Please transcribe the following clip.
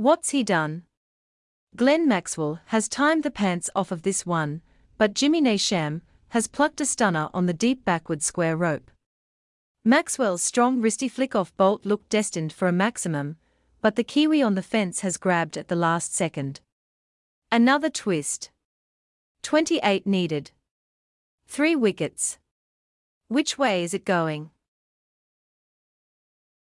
What's he done? Glenn Maxwell has timed the pants off of this one, but Jimmy Neesham has plucked a stunner on the deep backward square rope. Maxwell's strong wristy flick-off Boult looked destined for a maximum, but the Kiwi on the fence has grabbed at the last second. Another twist. 28 needed. Three wickets. Which way is it going?